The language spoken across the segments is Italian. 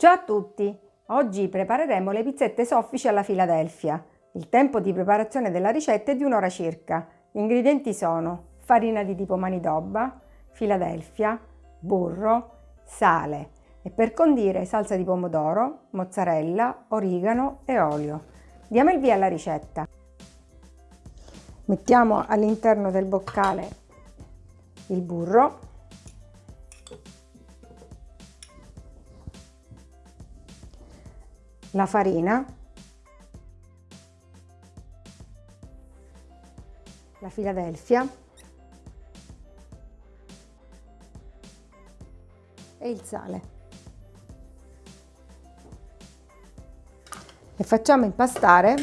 Ciao a tutti! Oggi prepareremo le pizzette soffici alla Filadelfia. Il tempo di preparazione della ricetta è di un'ora circa. Gli ingredienti sono farina di tipo manidobba, Filadelfia, burro, sale e per condire salsa di pomodoro, mozzarella, origano e olio. Diamo il via alla ricetta. Mettiamo all'interno del boccale il burro la farina, la Philadelphia e il sale. E facciamo impastare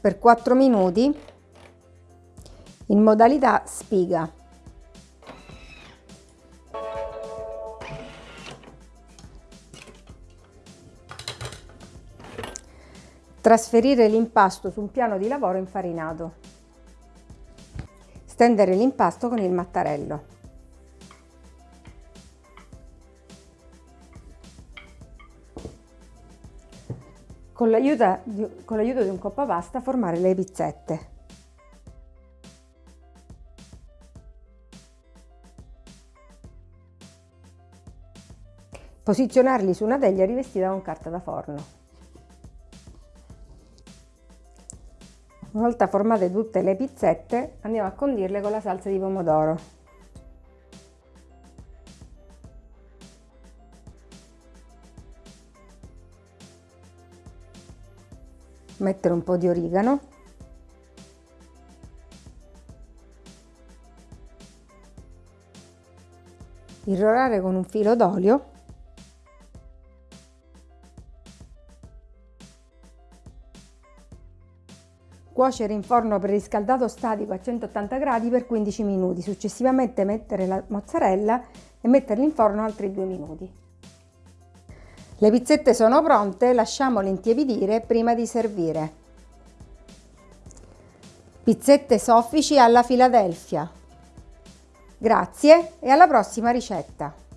per 4 minuti in modalità spiga. Trasferire l'impasto su un piano di lavoro infarinato. Stendere l'impasto con il mattarello. Con l'aiuto di, di un coppapasta formare le pizzette. Posizionarli su una teglia rivestita con carta da forno. Una volta formate tutte le pizzette andiamo a condirle con la salsa di pomodoro. Mettere un po' di origano. Irrorare con un filo d'olio Cuocere in forno preriscaldato statico a 180 gradi per 15 minuti, successivamente mettere la mozzarella e metterli in forno altri 2 minuti. Le pizzette sono pronte, lasciamole intiepidire prima di servire. Pizzette soffici alla Filadelfia. Grazie e alla prossima ricetta!